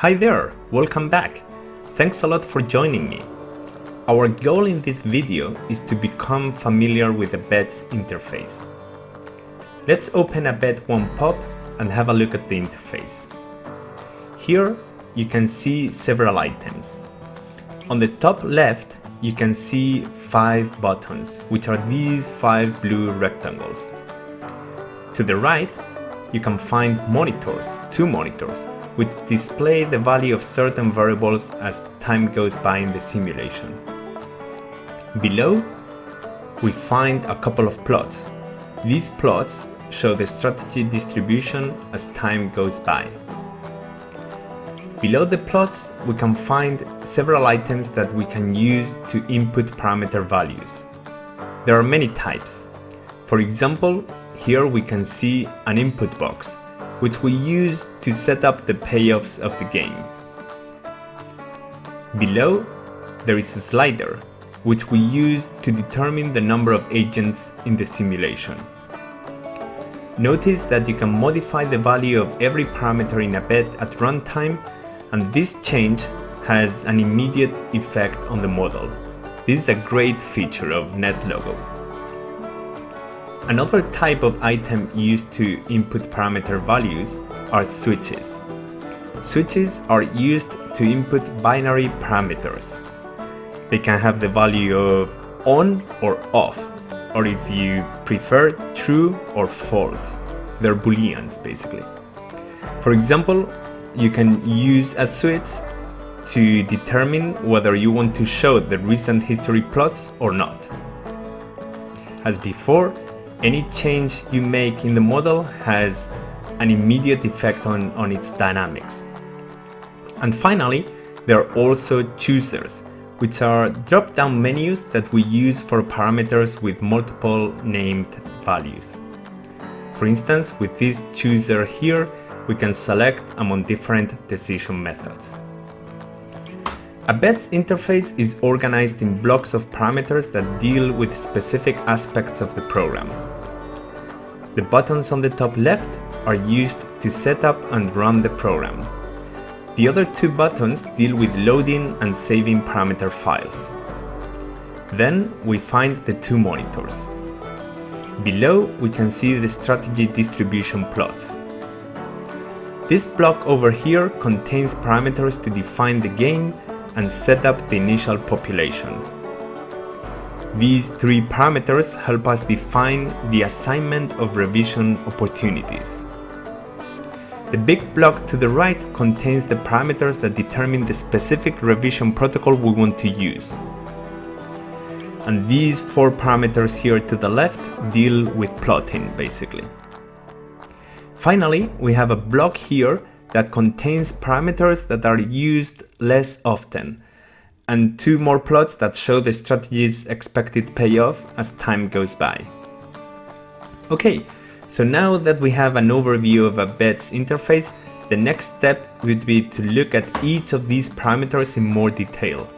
Hi there, welcome back. Thanks a lot for joining me. Our goal in this video is to become familiar with the BEDS interface. Let's open ABED-1pop and have a look at the interface. Here you can see several items. On the top left you can see five buttons, which are these five blue rectangles. To the right you can find monitors, two monitors, which display the value of certain variables as time goes by in the simulation. Below, we find a couple of plots. These plots show the strategy distribution as time goes by. Below the plots, we can find several items that we can use to input parameter values. There are many types. For example, here we can see an input box, which we use to set up the payoffs of the game. Below, there is a slider, which we use to determine the number of agents in the simulation. Notice that you can modify the value of every parameter in ABED at runtime and this change has an immediate effect on the model. This is a great feature of NetLogo. Another type of item used to input parameter values are switches. Switches are used to input binary parameters. They can have the value of on or off, or if you prefer, true or false. They're booleans basically. For example, you can use a switch to determine whether you want to show the recent history plots or not. As before, any change you make in the model has an immediate effect on, on its dynamics. And finally, there are also choosers, which are drop-down menus that we use for parameters with multiple named values. For instance, with this chooser here, we can select among different decision methods. ABED's interface is organized in blocks of parameters that deal with specific aspects of the program. The buttons on the top left are used to set up and run the program. The other two buttons deal with loading and saving parameter files. Then we find the two monitors. Below we can see the strategy distribution plots. This block over here contains parameters to define the game and set up the initial population. These three parameters help us define the assignment of revision opportunities. The big block to the right contains the parameters that determine the specific revision protocol we want to use. And these four parameters here to the left deal with plotting, basically. Finally, we have a block here that contains parameters that are used less often, and two more plots that show the strategy's expected payoff as time goes by. Okay, so now that we have an overview of ABED's interface, the next step would be to look at each of these parameters in more detail.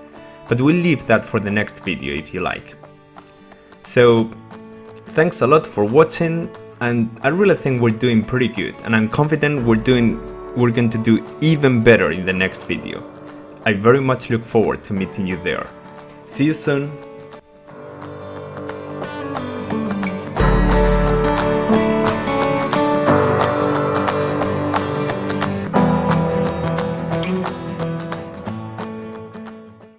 But we'll leave that for the next video if you like. So, thanks a lot for watching and I really think we're doing pretty good and I'm confident we're doing we're going to do even better in the next video. I very much look forward to meeting you there. See you soon!